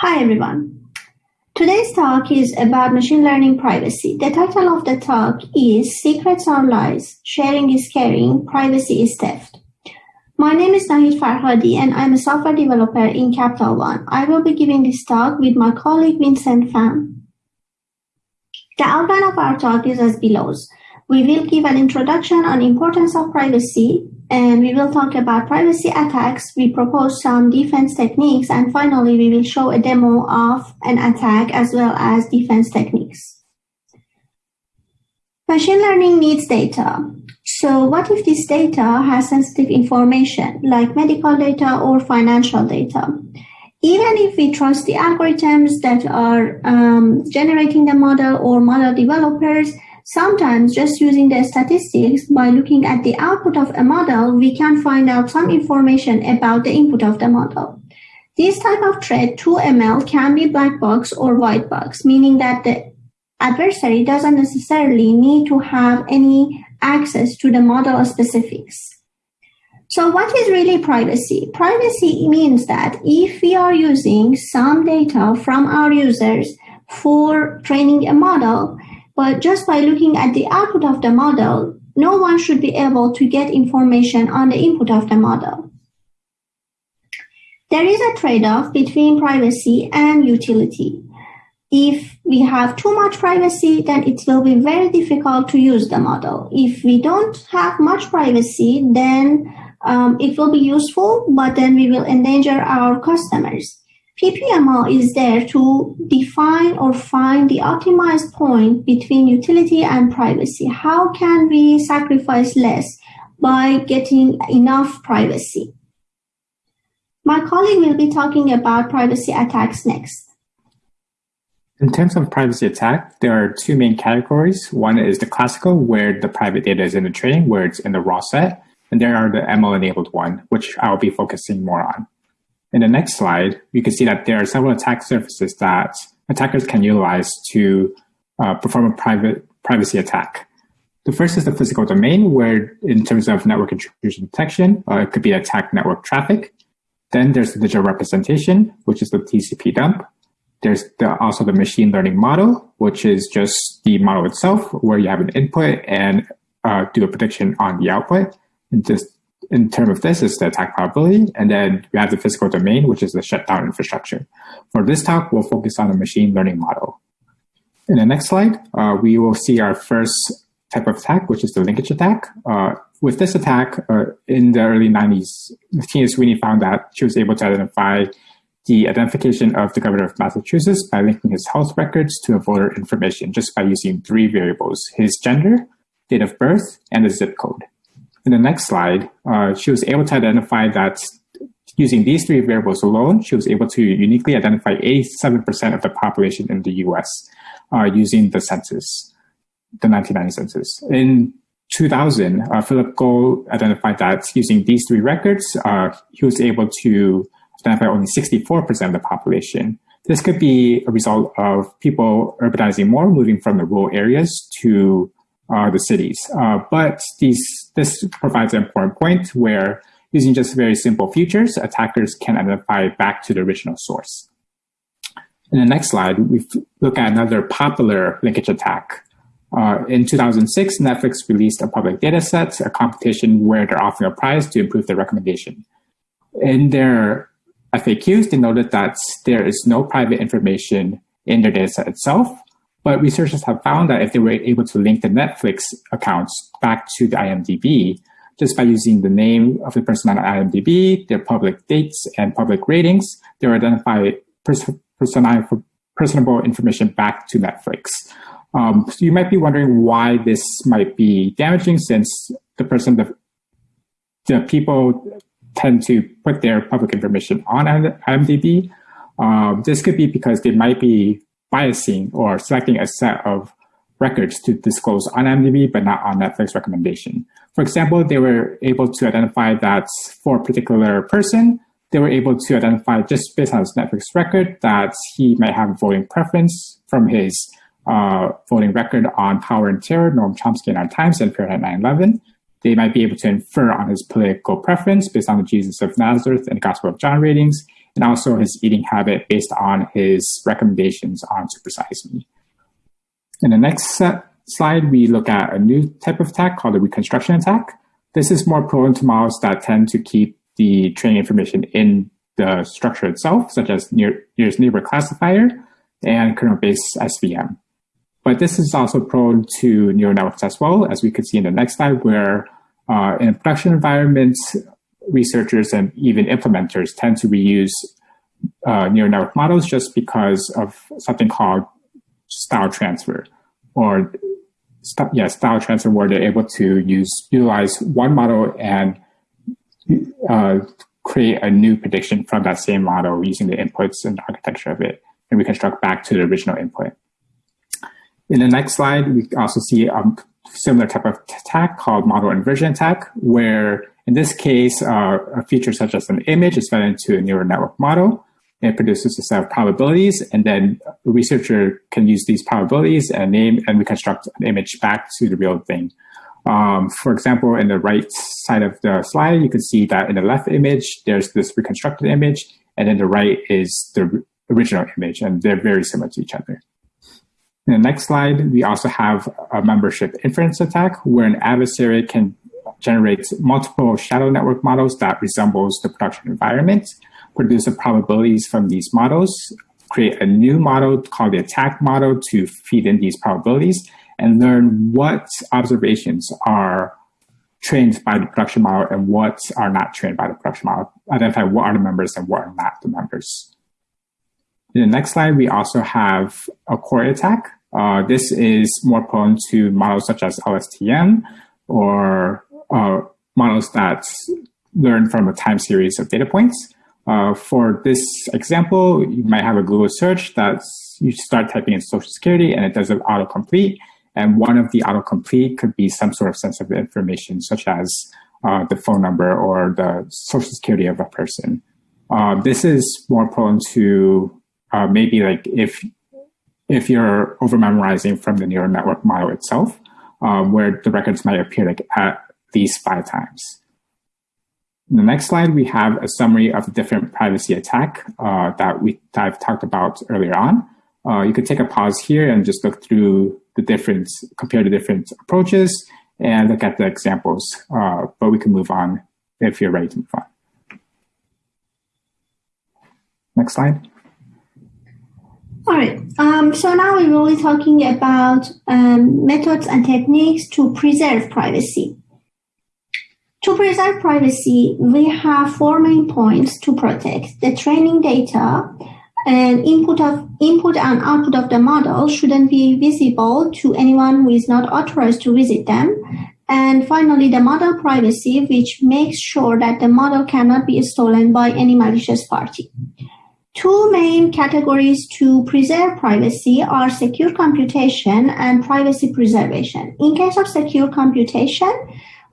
Hi everyone. Today's talk is about machine learning privacy. The title of the talk is Secrets are Lies, Sharing is Caring, Privacy is Theft. My name is Nahid Farhadi and I'm a software developer in Capital One. I will be giving this talk with my colleague Vincent Pham. The outline of our talk is as below. We will give an introduction on importance of privacy, and we will talk about privacy attacks. We propose some defense techniques, and finally, we will show a demo of an attack as well as defense techniques. Machine learning needs data. So what if this data has sensitive information like medical data or financial data? Even if we trust the algorithms that are um, generating the model or model developers, Sometimes just using the statistics by looking at the output of a model, we can find out some information about the input of the model. This type of threat to ML can be black box or white box, meaning that the adversary doesn't necessarily need to have any access to the model specifics. So what is really privacy? Privacy means that if we are using some data from our users for training a model, but just by looking at the output of the model, no one should be able to get information on the input of the model. There is a trade-off between privacy and utility. If we have too much privacy, then it will be very difficult to use the model. If we don't have much privacy, then um, it will be useful, but then we will endanger our customers. PPML is there to define or find the optimized point between utility and privacy. How can we sacrifice less by getting enough privacy? My colleague will be talking about privacy attacks next. In terms of privacy attack, there are two main categories. One is the classical, where the private data is in the training, where it's in the raw set. And there are the ML-enabled one, which I'll be focusing more on. In the next slide, you can see that there are several attack surfaces that attackers can utilize to uh, perform a private privacy attack. The first is the physical domain, where in terms of network intrusion detection, uh, it could be attack network traffic. Then there's the digital representation, which is the TCP dump. There's the, also the machine learning model, which is just the model itself, where you have an input and uh, do a prediction on the output. And just in terms of this is the attack probability, and then we have the physical domain, which is the shutdown infrastructure. For this talk, we'll focus on the machine learning model. In the next slide, uh, we will see our first type of attack, which is the linkage attack. Uh, with this attack, uh, in the early 90s, Tina Sweeney found that she was able to identify the identification of the governor of Massachusetts by linking his health records to a voter information just by using three variables, his gender, date of birth, and the zip code. In the next slide, uh, she was able to identify that using these three variables alone, she was able to uniquely identify 87% of the population in the US uh, using the census, the 1990 census. In 2000, uh, Philip Golle identified that using these three records, uh, he was able to identify only 64% of the population. This could be a result of people urbanizing more, moving from the rural areas to uh, the cities. Uh, but these, this provides an important point where using just very simple features, attackers can identify back to the original source. In the next slide, we look at another popular linkage attack. Uh, in 2006, Netflix released a public data set, a competition where they're offering a prize to improve their recommendation. In their FAQs, they noted that there is no private information in their data set itself, but researchers have found that if they were able to link the Netflix accounts back to the IMDb, just by using the name of the person on IMDb, their public dates and public ratings, they will identify pers personable information back to Netflix. Um, so you might be wondering why this might be damaging since the person, the, the people tend to put their public information on IMDb. Um, this could be because they might be biasing or selecting a set of records to disclose on IMDb, but not on Netflix recommendation. For example, they were able to identify that for a particular person, they were able to identify just based on his Netflix record that he might have a voting preference from his uh, voting record on Power and Terror, Noam Chomsky and Our Times, and Fahrenheit 9-11. They might be able to infer on his political preference based on the Jesus of Nazareth and Gospel of John ratings, and also his eating habit based on his recommendations on Supersize Me. In the next slide, we look at a new type of attack called a reconstruction attack. This is more prone to models that tend to keep the training information in the structure itself, such as near, nearest neighbor classifier and kernel-based SVM. But this is also prone to neural networks as well, as we could see in the next slide, where uh, in production environments, researchers and even implementers tend to reuse uh, neural network models just because of something called style transfer or st yeah, style transfer where they're able to use utilize one model and uh, create a new prediction from that same model using the inputs and architecture of it and reconstruct back to the original input. In the next slide, we also see a similar type of attack called model inversion attack, where in this case, uh, a feature such as an image is fed into a neural network model. It produces a set of probabilities, and then the researcher can use these probabilities and name and reconstruct an image back to the real thing. Um, for example, in the right side of the slide, you can see that in the left image, there's this reconstructed image, and then the right is the original image, and they're very similar to each other. In the next slide, we also have a membership inference attack where an adversary can generate multiple shadow network models that resembles the production environment, produce the probabilities from these models, create a new model called the attack model to feed in these probabilities, and learn what observations are trained by the production model and what are not trained by the production model, identify what are the members and what are not the members. In the next slide, we also have a core attack. Uh, this is more prone to models such as LSTM or uh, models that learn from a time series of data points. Uh, for this example, you might have a Google search that you start typing in social security and it does an autocomplete. And one of the autocomplete could be some sort of sensitive information, such as uh, the phone number or the social security of a person. Uh, this is more prone to uh, maybe like if if you're over memorizing from the neural network model itself, um, where the records might appear like at least five times. In the next slide, we have a summary of the different privacy attack uh, that we that I've talked about earlier on. Uh, you could take a pause here and just look through the different, compare the different approaches and look at the examples, uh, but we can move on if you're ready to move on. Next slide. All right. Um, so now we will be talking about um, methods and techniques to preserve privacy. To preserve privacy, we have four main points to protect. The training data and input of input and output of the model shouldn't be visible to anyone who is not authorized to visit them. And finally, the model privacy, which makes sure that the model cannot be stolen by any malicious party. Two main categories to preserve privacy are secure computation and privacy preservation. In case of secure computation,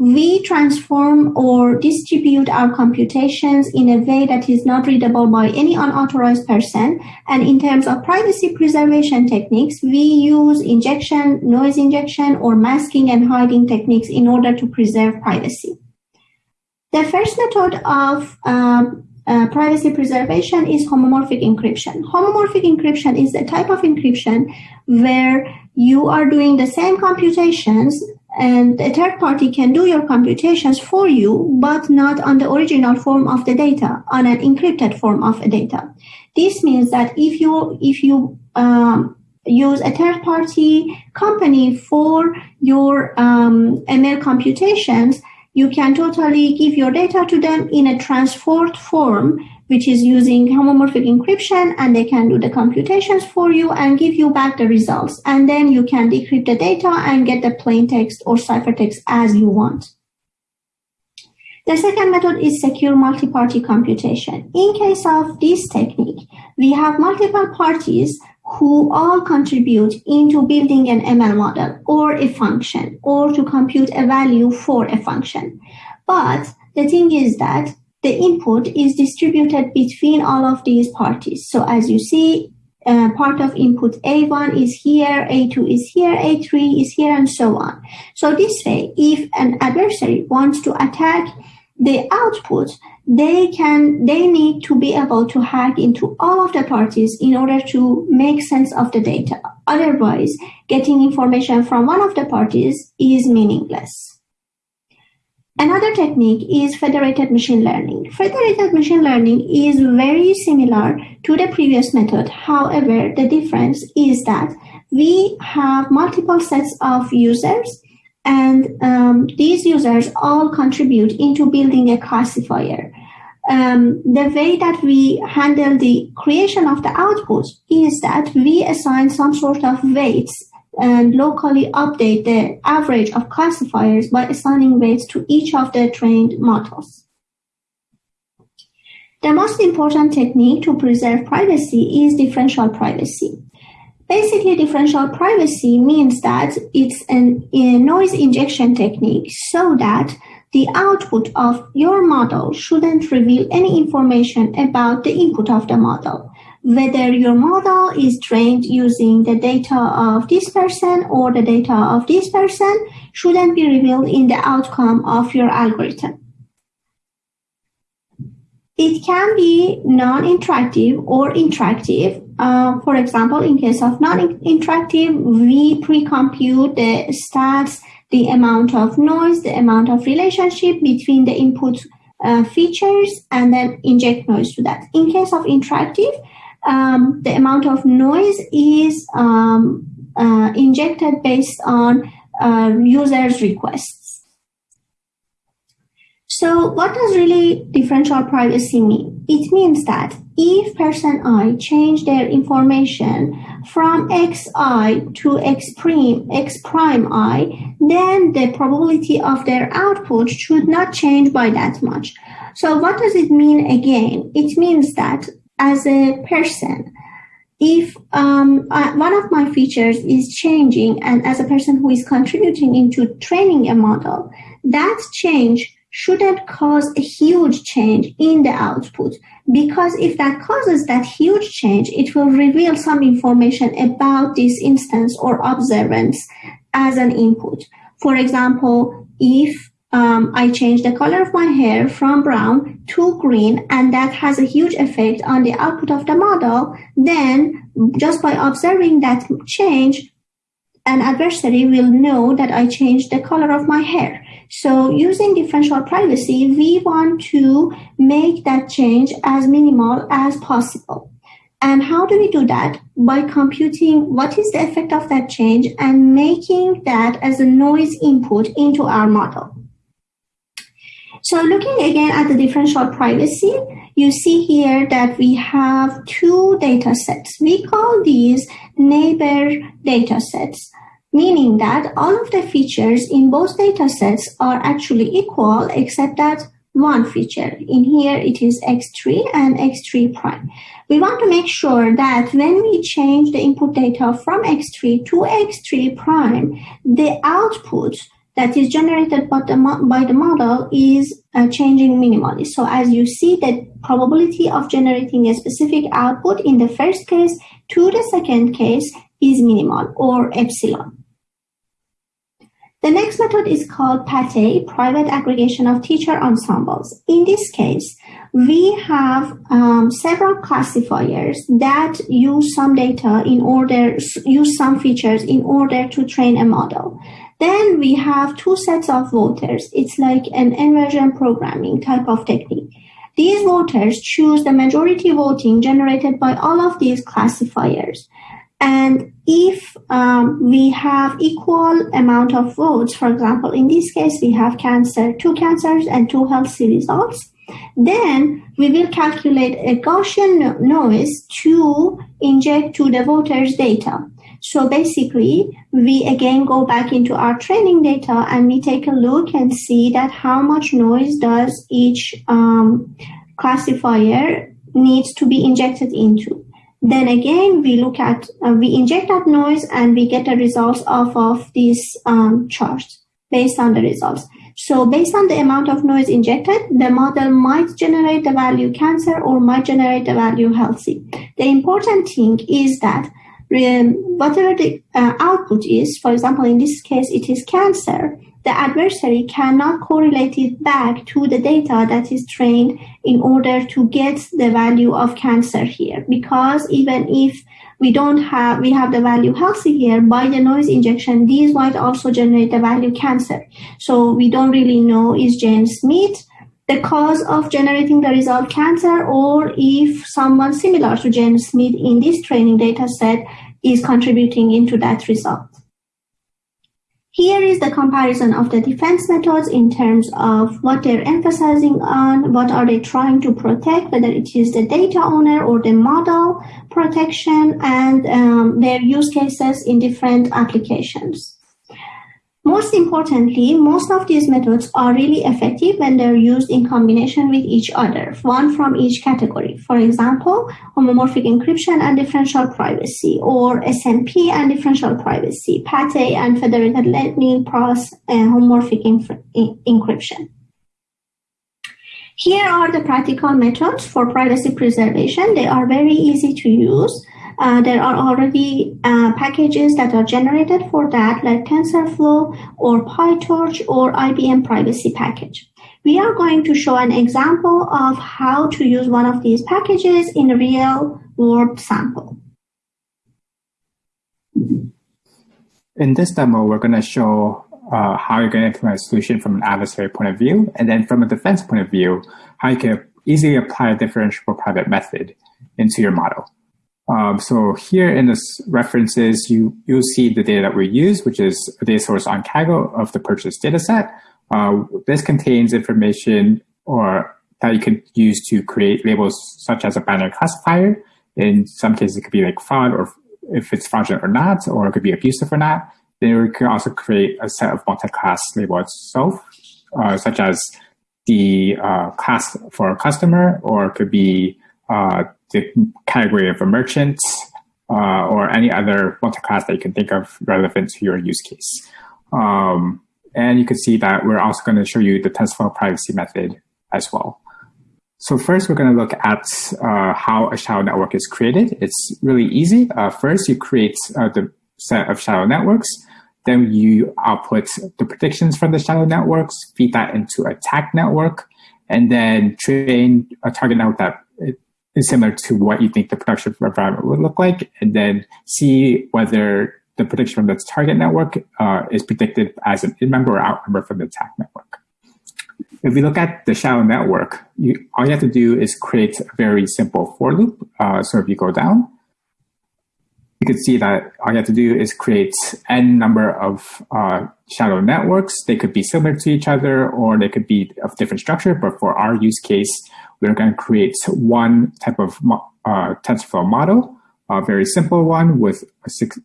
we transform or distribute our computations in a way that is not readable by any unauthorized person. And in terms of privacy preservation techniques, we use injection, noise injection, or masking and hiding techniques in order to preserve privacy. The first method of um, uh, privacy preservation is homomorphic encryption. Homomorphic encryption is a type of encryption where you are doing the same computations and a third party can do your computations for you, but not on the original form of the data, on an encrypted form of data. This means that if you if you um, use a third party company for your um, ML computations, you can totally give your data to them in a transformed form, which is using homomorphic encryption, and they can do the computations for you and give you back the results. And then you can decrypt the data and get the plain text or ciphertext as you want. The second method is secure multi-party computation. In case of this technique, we have multiple parties who all contribute into building an ML model or a function or to compute a value for a function. But the thing is that the input is distributed between all of these parties. So as you see, uh, part of input A1 is here, A2 is here, A3 is here, and so on. So this way, if an adversary wants to attack the output, they can they need to be able to hack into all of the parties in order to make sense of the data otherwise getting information from one of the parties is meaningless Another technique is federated machine learning. Federated machine learning is very similar to the previous method. However, the difference is that we have multiple sets of users and um, these users all contribute into building a classifier. Um, the way that we handle the creation of the output is that we assign some sort of weights and locally update the average of classifiers by assigning weights to each of the trained models. The most important technique to preserve privacy is differential privacy. Basically, differential privacy means that it's an, a noise injection technique so that the output of your model shouldn't reveal any information about the input of the model. Whether your model is trained using the data of this person or the data of this person shouldn't be revealed in the outcome of your algorithm. It can be non-interactive or interactive. Uh, for example, in case of non-interactive, we pre-compute the stats, the amount of noise, the amount of relationship between the input uh, features, and then inject noise to that. In case of interactive, um, the amount of noise is um, uh, injected based on uh, users' requests. So what does really differential privacy mean? It means that if person I change their information from xi to x prime, x prime i, then the probability of their output should not change by that much. So what does it mean again? It means that as a person, if um, uh, one of my features is changing and as a person who is contributing into training a model, that change shouldn't cause a huge change in the output because if that causes that huge change, it will reveal some information about this instance or observance as an input. For example, if um, I change the color of my hair from brown to green, and that has a huge effect on the output of the model, then just by observing that change, an adversary will know that I changed the color of my hair. So using differential privacy, we want to make that change as minimal as possible. And how do we do that? By computing what is the effect of that change and making that as a noise input into our model. So looking again at the differential privacy, you see here that we have two data sets. We call these neighbor data sets, meaning that all of the features in both data sets are actually equal except that one feature. In here, it is x3 and x3 prime. We want to make sure that when we change the input data from x3 to x3 prime, the output that is generated by the, by the model is uh, changing minimally. So as you see, the probability of generating a specific output in the first case to the second case is minimal or epsilon. The next method is called PATE, Private Aggregation of Teacher Ensembles. In this case, we have um, several classifiers that use some data in order, use some features in order to train a model. Then we have two sets of voters. It's like an inversion programming type of technique. These voters choose the majority voting generated by all of these classifiers. And if um, we have equal amount of votes, for example, in this case, we have cancer, two cancers and two healthy results, then we will calculate a Gaussian noise to inject to the voters' data. So basically, we again go back into our training data and we take a look and see that how much noise does each um, classifier needs to be injected into. Then again, we look at, uh, we inject that noise and we get the results off of these um, charts based on the results. So based on the amount of noise injected, the model might generate the value cancer or might generate the value healthy. The important thing is that whatever the uh, output is, for example, in this case, it is cancer, the adversary cannot correlate it back to the data that is trained in order to get the value of cancer here. Because even if we don't have, we have the value healthy here, by the noise injection, these might also generate the value cancer. So we don't really know is Jane Smith the cause of generating the result cancer or if someone similar to Jane Smith in this training data set is contributing into that result. Here is the comparison of the defense methods in terms of what they're emphasizing on, what are they trying to protect, whether it is the data owner or the model protection, and um, their use cases in different applications. Most importantly, most of these methods are really effective when they're used in combination with each other, one from each category. For example, homomorphic encryption and differential privacy, or SNP and differential privacy, PATE and federated Leibniz and uh, homomorphic encryption. Here are the practical methods for privacy preservation. They are very easy to use. Uh, there are already uh, packages that are generated for that, like TensorFlow or PyTorch or IBM Privacy Package. We are going to show an example of how to use one of these packages in a real world sample. In this demo, we're going to show uh, how you're going to implement a solution from an adversary point of view, and then from a defense point of view, how you can easily apply a differentiable private method into your model. Um, so here in the references, you, you'll see the data that we use, which is a data source on Kaggle of the purchase data set. Uh, this contains information or that you can use to create labels such as a binary classifier. In some cases, it could be like fraud or if it's fraudulent or not, or it could be abusive or not. Then we can also create a set of multi-class label itself, uh, such as the uh, class for a customer, or it could be uh, the category of a merchant uh, or any other multi-class that you can think of relevant to your use case. Um, and you can see that we're also going to show you the TensorFlow privacy method as well. So first, we're going to look at uh, how a shadow network is created. It's really easy. Uh, first, you create uh, the set of shadow networks. Then you output the predictions from the shadow networks, feed that into a tag network, and then train a target network that similar to what you think the production environment would look like, and then see whether the prediction from the target network uh, is predicted as an in-member or out-member from the attack network. If we look at the shadow network, you, all you have to do is create a very simple for loop. Uh, so if you go down, you can see that all you have to do is create n number of uh, shadow networks. They could be similar to each other or they could be of different structure, but for our use case, we're going to create one type of uh, TensorFlow model, a very simple one with a six,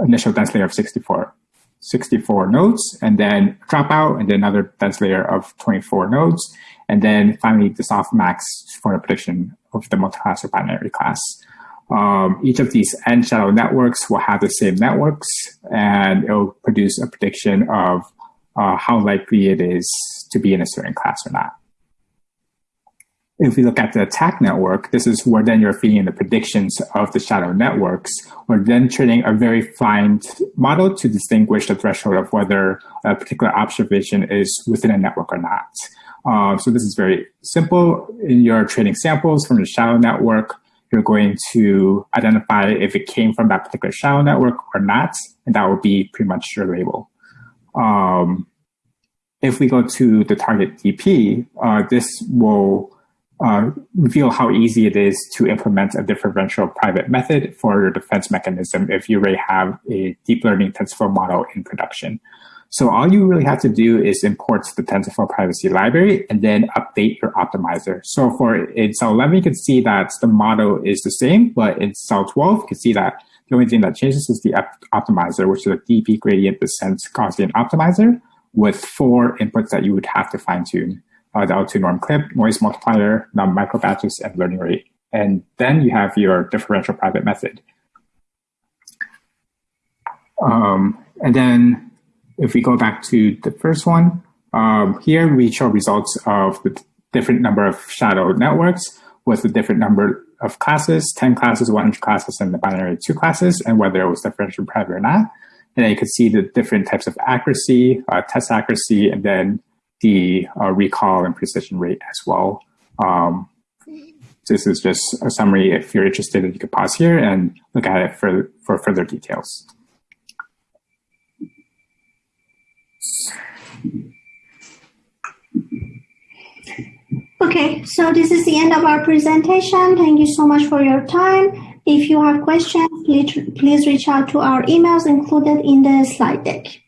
initial dense layer of 64, 64 nodes, and then dropout, and then another dense layer of 24 nodes, and then finally the softmax for the prediction of the multi-class or binary class. Um, each of these n shadow networks will have the same networks, and it will produce a prediction of uh, how likely it is to be in a certain class or not if we look at the attack network, this is where then you're feeding the predictions of the shadow networks. We're then training a very fine model to distinguish the threshold of whether a particular observation is within a network or not. Uh, so this is very simple. In your training samples from the shadow network, you're going to identify if it came from that particular shadow network or not, and that will be pretty much your label. Um, if we go to the target DP, uh, this will uh, reveal how easy it is to implement a differential private method for your defense mechanism if you already have a deep learning TensorFlow model in production. So all you really have to do is import the TensorFlow privacy library and then update your optimizer. So for in cell 11, you can see that the model is the same, but in cell 12, you can see that the only thing that changes is the optimizer, which is a DP gradient descent Gaussian optimizer with four inputs that you would have to fine tune uh, the L2 norm clip, noise multiplier, num micro batches, and learning rate. And then you have your differential private method. Um, and then if we go back to the first one, um, here we show results of the different number of shadow networks with the different number of classes, 10 classes, 100 classes, and the binary two classes, and whether it was differential private or not. And then you can see the different types of accuracy, uh, test accuracy, and then the uh, recall and precision rate as well. Um, this is just a summary. If you're interested, you could pause here and look at it for, for further details. Okay, so this is the end of our presentation. Thank you so much for your time. If you have questions, please, please reach out to our emails included in the slide deck.